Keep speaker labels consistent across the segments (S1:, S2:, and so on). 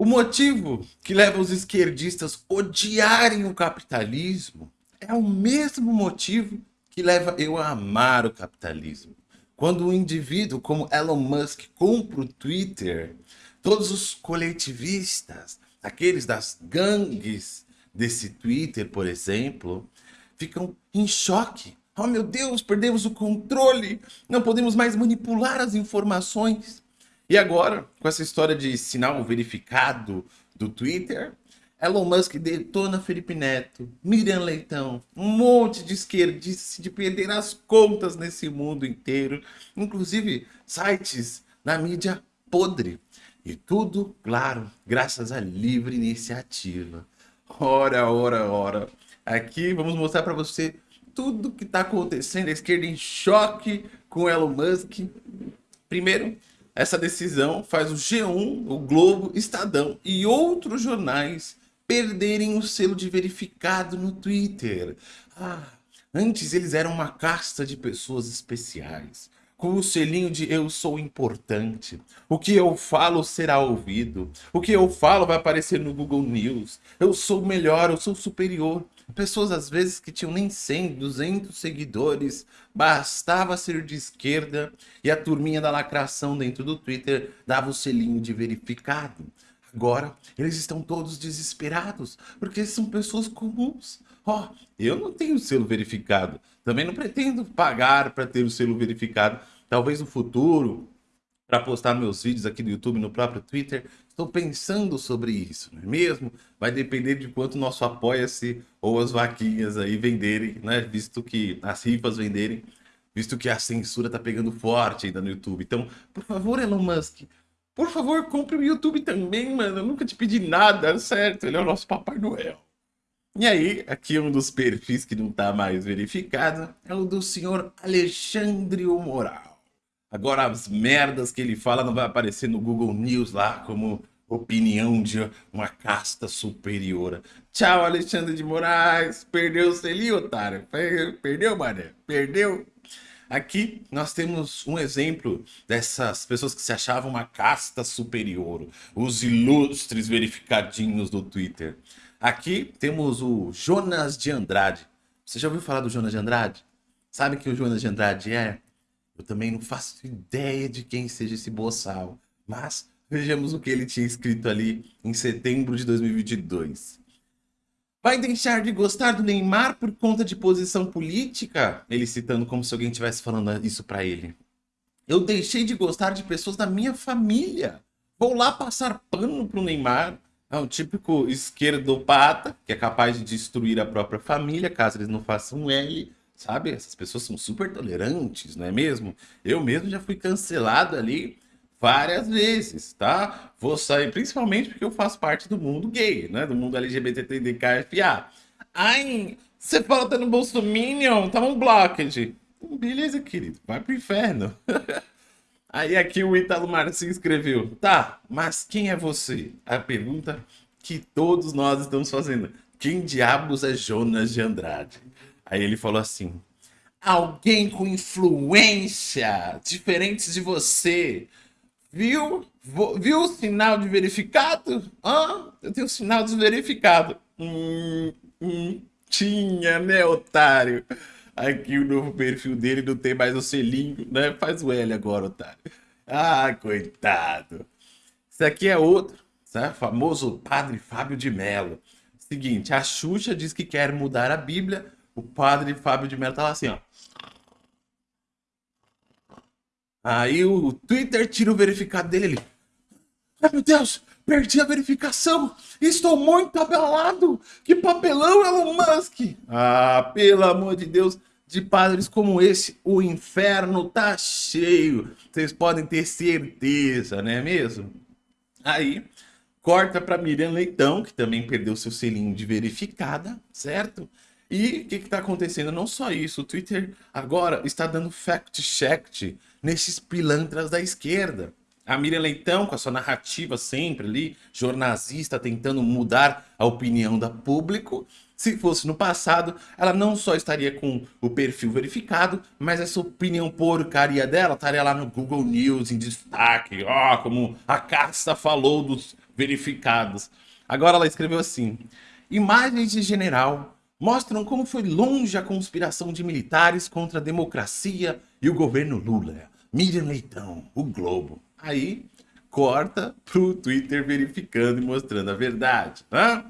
S1: O motivo que leva os esquerdistas a odiarem o capitalismo é o mesmo motivo que leva eu a amar o capitalismo. Quando um indivíduo como Elon Musk compra o Twitter, todos os coletivistas, aqueles das gangues desse Twitter, por exemplo, ficam em choque. Oh meu Deus, perdemos o controle, não podemos mais manipular as informações. E agora, com essa história de sinal verificado do Twitter, Elon Musk detona Felipe Neto, Miriam Leitão, um monte de esquerdistas de perder as contas nesse mundo inteiro, inclusive sites na mídia podre. E tudo, claro, graças à livre iniciativa. Ora, ora, ora. Aqui vamos mostrar para você tudo que está acontecendo, a esquerda em choque com Elon Musk. Primeiro, essa decisão faz o G1, o Globo, Estadão e outros jornais perderem o selo de verificado no Twitter. Ah, antes eles eram uma casta de pessoas especiais, com o selinho de eu sou importante, o que eu falo será ouvido, o que eu falo vai aparecer no Google News, eu sou melhor, eu sou superior. Pessoas às vezes que tinham nem 100, 200 seguidores, bastava ser de esquerda e a turminha da lacração dentro do Twitter dava o selinho de verificado. Agora, eles estão todos desesperados, porque são pessoas comuns. Ó, oh, eu não tenho selo verificado, também não pretendo pagar para ter o selo verificado. Talvez no futuro, para postar meus vídeos aqui no YouTube, no próprio Twitter, Estou pensando sobre isso, não é mesmo? Vai depender de quanto nosso apoia-se ou as vaquinhas aí venderem, né? Visto que as rifas venderem, visto que a censura está pegando forte ainda no YouTube. Então, por favor, Elon Musk, por favor, compre o YouTube também, mano. Eu nunca te pedi nada, certo? Ele é o nosso Papai Noel. E aí, aqui um dos perfis que não está mais verificado é o do senhor Alexandre Moral. Agora as merdas que ele fala não vai aparecer no Google News lá como opinião de uma casta superior. Tchau, Alexandre de Moraes. Perdeu o selinho, otário. Perdeu, mané. Perdeu. Aqui nós temos um exemplo dessas pessoas que se achavam uma casta superior. Os ilustres verificadinhos do Twitter. Aqui temos o Jonas de Andrade. Você já ouviu falar do Jonas de Andrade? Sabe que o Jonas de Andrade é? Eu também não faço ideia de quem seja esse boçal, mas vejamos o que ele tinha escrito ali em setembro de 2022. Vai deixar de gostar do Neymar por conta de posição política? Ele citando como se alguém estivesse falando isso para ele. Eu deixei de gostar de pessoas da minha família. Vou lá passar pano pro Neymar. É um típico esquerdopata, que é capaz de destruir a própria família, caso eles não façam um L sabe? Essas pessoas são super tolerantes, não é mesmo? Eu mesmo já fui cancelado ali várias vezes, tá? Vou sair, principalmente porque eu faço parte do mundo gay, né? Do mundo LGBTQIA. Ai, você fala tá no Bolsominion, tá um blockage. Beleza, querido, vai pro inferno. Aí aqui o Italo Marcinho escreveu, tá, mas quem é você? A pergunta que todos nós estamos fazendo. Quem diabos é Jonas de Andrade? Aí ele falou assim: alguém com influência diferente de você. Viu? Viu o sinal de verificado? Hã? Eu tenho sinal de verificado. Hum, hum, tinha, né, otário? Aqui o novo perfil dele não tem mais o selinho, né? Faz o L agora, otário. Ah, coitado. Esse aqui é outro, né? famoso Padre Fábio de Mello. Seguinte, a Xuxa diz que quer mudar a Bíblia o padre Fábio de Mello tá lá assim, ó. Aí o Twitter tira o verificado dele. Ai, meu Deus, perdi a verificação. Estou muito abalado. Que papelão, Elon Musk. Ah, pelo amor de Deus, de padres como esse, o inferno tá cheio. Vocês podem ter certeza, não é mesmo? Aí, corta para Miriam Leitão, que também perdeu seu selinho de verificada, certo? E o que está acontecendo? Não só isso, o Twitter agora está dando fact-check nesses pilantras da esquerda. A Miriam Leitão, com a sua narrativa sempre ali, jornalista, tentando mudar a opinião da público. Se fosse no passado, ela não só estaria com o perfil verificado, mas essa opinião porcaria dela estaria lá no Google News em destaque. Ó, oh, como a Casta falou dos verificados. Agora ela escreveu assim: Imagens de general mostram como foi longe a conspiração de militares contra a democracia e o governo Lula. Miriam Leitão, o Globo. Aí corta pro Twitter verificando e mostrando a verdade. Né?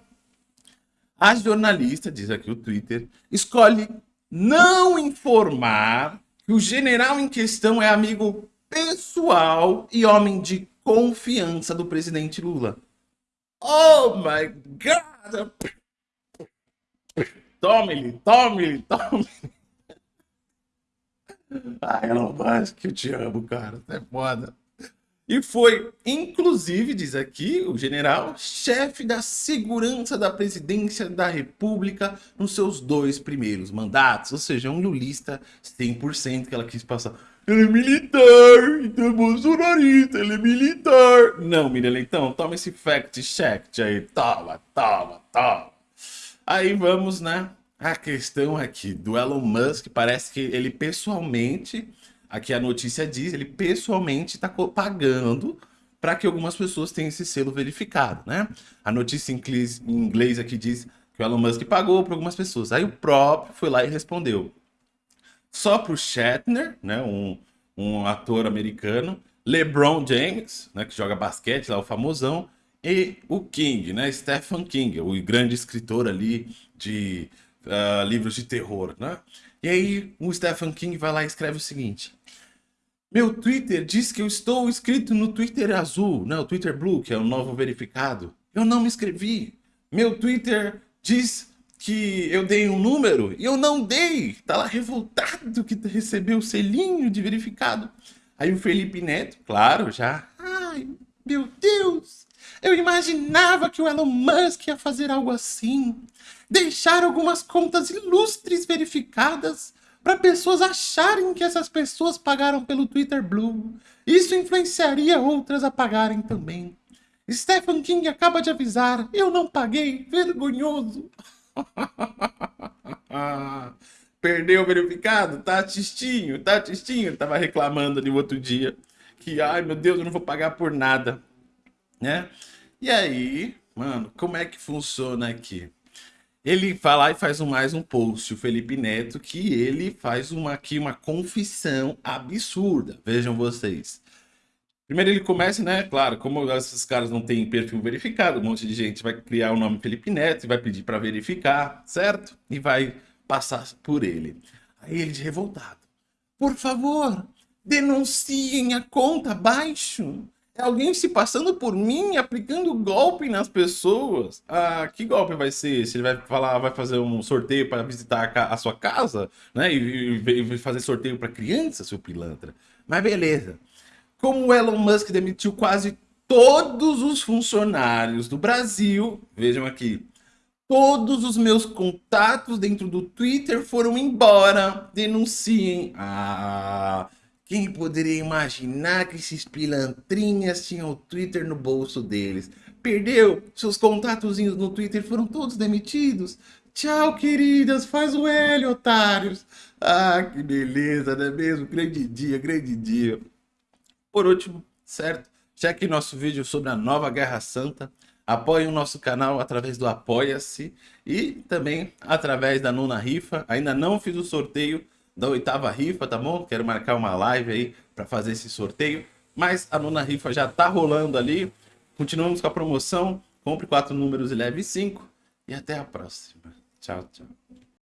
S1: A jornalista, diz aqui o Twitter, escolhe não informar que o general em questão é amigo pessoal e homem de confiança do presidente Lula. Oh my God! Tome-lhe, tome-lhe, tome-lhe. Ai, Elon Musk, eu te amo, cara. É foda. E foi, inclusive, diz aqui o general, chefe da segurança da presidência da república nos seus dois primeiros mandatos. Ou seja, um lulista 100% que ela quis passar. Ele é militar, então é bolsonarista, ele é militar. Não, Miriam Leitão, toma esse fact check aí. Toma, toma, toma. Aí vamos, né? A questão aqui do Elon Musk, parece que ele pessoalmente, aqui a notícia diz, ele pessoalmente está pagando para que algumas pessoas tenham esse selo verificado, né? A notícia em inglês aqui diz que o Elon Musk pagou para algumas pessoas. Aí o próprio foi lá e respondeu. Só para o Shatner, né, um, um ator americano, LeBron James, né, que joga basquete, lá o famosão, e o King, né, Stephen King, o grande escritor ali de uh, livros de terror, né? E aí o Stephen King vai lá e escreve o seguinte. Meu Twitter diz que eu estou inscrito no Twitter azul, né? O Twitter Blue, que é o novo verificado. Eu não me inscrevi. Meu Twitter diz que eu dei um número e eu não dei. Tá lá revoltado que recebeu o selinho de verificado. Aí o Felipe Neto, claro, já. Ai, meu Deus! Eu imaginava que o Elon Musk ia fazer algo assim. Deixar algumas contas ilustres verificadas para pessoas acharem que essas pessoas pagaram pelo Twitter Blue. Isso influenciaria outras a pagarem também. Stephen King acaba de avisar, eu não paguei, vergonhoso. Perdeu o verificado? Tá tistinho, tá tistinho. Tava reclamando ali outro dia que, ai meu Deus, eu não vou pagar por nada, né? E aí, mano, como é que funciona aqui? Ele vai lá e faz um, mais um post, o Felipe Neto, que ele faz uma, aqui uma confissão absurda. Vejam vocês. Primeiro ele começa, né? Claro, como esses caras não têm perfil verificado, um monte de gente vai criar o nome Felipe Neto e vai pedir para verificar, certo? E vai passar por ele. Aí ele de revoltado. Por favor, denunciem a conta abaixo. É alguém se passando por mim, aplicando golpe nas pessoas. Ah, que golpe vai ser? Se ele vai falar, vai fazer um sorteio para visitar a, a, sua casa, né? E, e, e fazer sorteio para criança, seu pilantra. Mas beleza. Como o Elon Musk demitiu quase todos os funcionários do Brasil, vejam aqui, todos os meus contatos dentro do Twitter foram embora. Denunciem. Ah, quem poderia imaginar que esses pilantrinhas tinham o Twitter no bolso deles? Perdeu? Seus contatozinhos no Twitter foram todos demitidos? Tchau, queridas. Faz o L, otários. Ah, que beleza, não é mesmo? Grande dia, grande dia. Por último, certo? Cheque nosso vídeo sobre a nova Guerra Santa. Apoie o nosso canal através do Apoia-se e também através da nona rifa. Ainda não fiz o sorteio da oitava rifa, tá bom? Quero marcar uma live aí para fazer esse sorteio. Mas a nona rifa já tá rolando ali. Continuamos com a promoção. Compre quatro números e leve cinco. E até a próxima. Tchau, tchau.